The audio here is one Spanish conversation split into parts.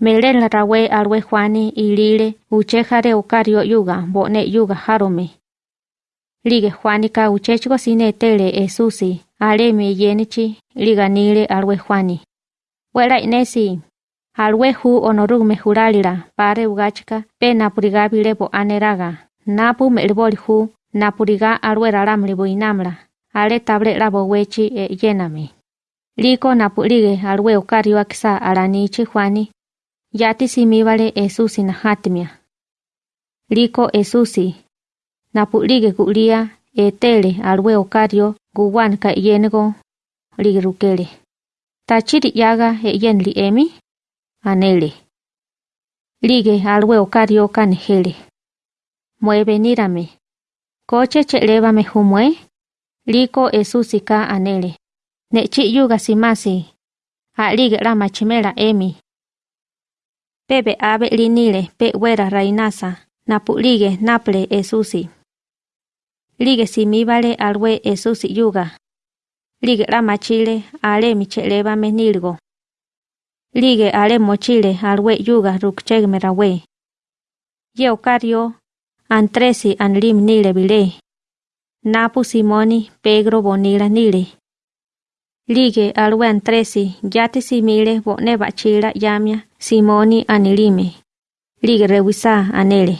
Melen rawe alwe juane i lile uchejare ukario yuga bone yuga harome. Lige juanica uchechgo sine tele esusi, ale me yenichi, liga alwe juani. Wela inesi, alwe hu onorug me pare ugachka, pe napuriga bilebo napu melboli hu, napuriga alwe raram libo ale table labo wechi e yename. Liko napulige alwe ukario aksa alanichi juani, Yati simíbale Esusi na hatimia. Liko Esusi. Napulige kulia etele alwe okario guwan ka yenego ligrukele. Tachiri yaga e yen li emi? Anele. Lige alwe okario kanejele. Mueve nírame. Coche chelevame humue. Liko Esusi ka anele. Nechi yuga simasi. A lige la machimela emi. Pepe ave linile pe wera rainasa, napulige naple esusi. Lige simíbale alwe esusi yuga. Lige la machile ale micheleva menilgo. Lige ale mochile alwe yuga rukchegmerawe. Ye ocario, antresi anlim nile bile. Napu Simoni Pedro bonila nile. Lige alwe antresi yati simile bone bachila yamia Simoni anilime. Lige rewisa anele.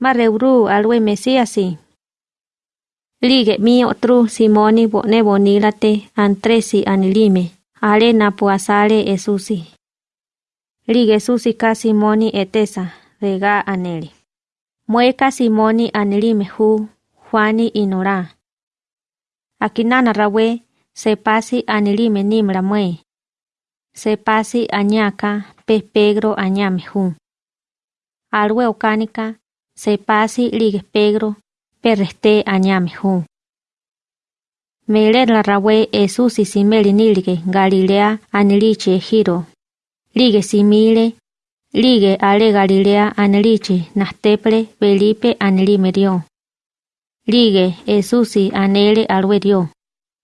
Ma reuru alwe mesiasi. Lige mi otru Simoni bone bonilate antresi anilime. Ale napu asale esusi. Lige susi ka Simoni etesa rega anele. Mueka Simoni anilime hu Juani inora. Akinana rawe se pasi anilime nimra mue. Se pasi añaka pe Pedro añame hu. Alwe okánica se pasi ligue Pedro perreste añame hu. Mele la rawe Esusi simeli nilige Galilea aniliche giro. Lige simile lige ale Galilea aniliche nasteple Felipe anilimerio. Lige Esusi anele alwe dio.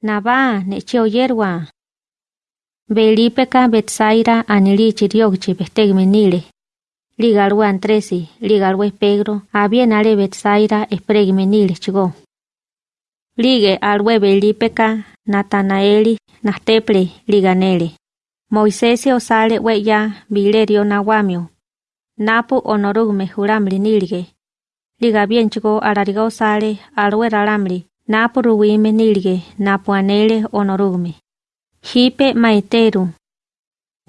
Yerwa. Felipe ka Betsaira anilichi riogchi bestegme nile. Ligalwe Antresi, ligalwe Pedro, habien ale Betsaira espregme nile chigo. Lige alwe Felipe ka Natanaeli nasteple liganele. Moisesi osale weya bilerio nawamio. Napu onorugme juramli nilige. Liga bien chigo alariga osale alwe. Napu ruwime nilige napu anele onorugme. Hipe maiteru.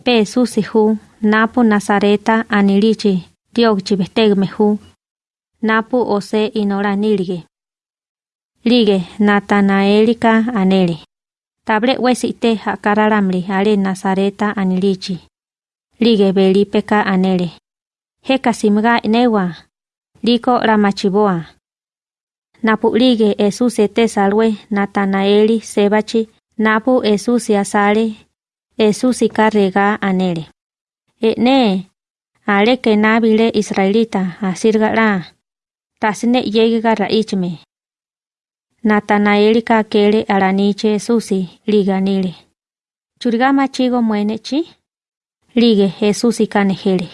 Pe susi hu, napu Nazareta anilichi, diogchi bestegme hu. Napu ose inora nilige. Lige Natanaelika anele. Table wesite hakararamli ale Nazareta anilichi. Lige belipeka anele. Heka simga inewa. Liko ramachiboa. Napu lige esuse te salwe Natanaeli sebachi Napu Esusi asale, Esusi carrega anele. E ne, ale que nabile israelita asirgara, tasne yega raichme. Natanaelika kele alaniche Esusi liganile. Churgama chigo muenechi? Lige Esusi kanejele.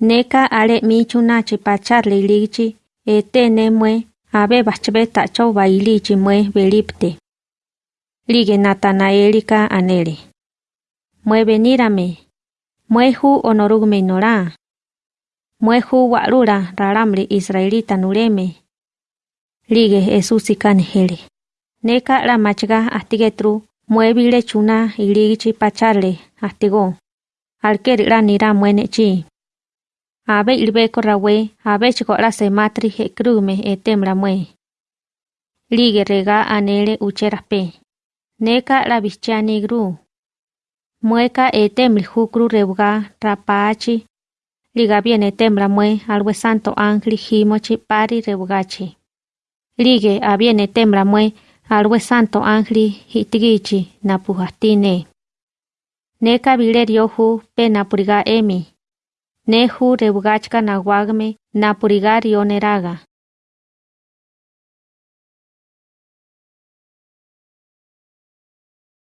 Neka ale michunachi pacharle ligichi, ete ne mue, abe bachbe tacho baili chimwe belipte. Lige Natanaelika anele. Mue benirame. Mueju onorugme nora. Mueju warura raramle israelita nureme. Lige esusikan hele. Neka la machga astigetru muebile chuna iligichi pacharle astigo. Alker la nira. Abe ilbeko rawe abe chiko la sematri hekrume etemra mue. Lige rega anele ucheraspe. Neka la bichia negru. Mueca etemli jukru reuga rapachi. Liga viene tembra mue alwe santo ángel jimochi pari reugachi. Lige aviene tembra mue alwe santo ángel hitigichi napujastine. Neka vilerio ju pe napuriga emi. Neju reugachka naguagme napuriga rioneraga.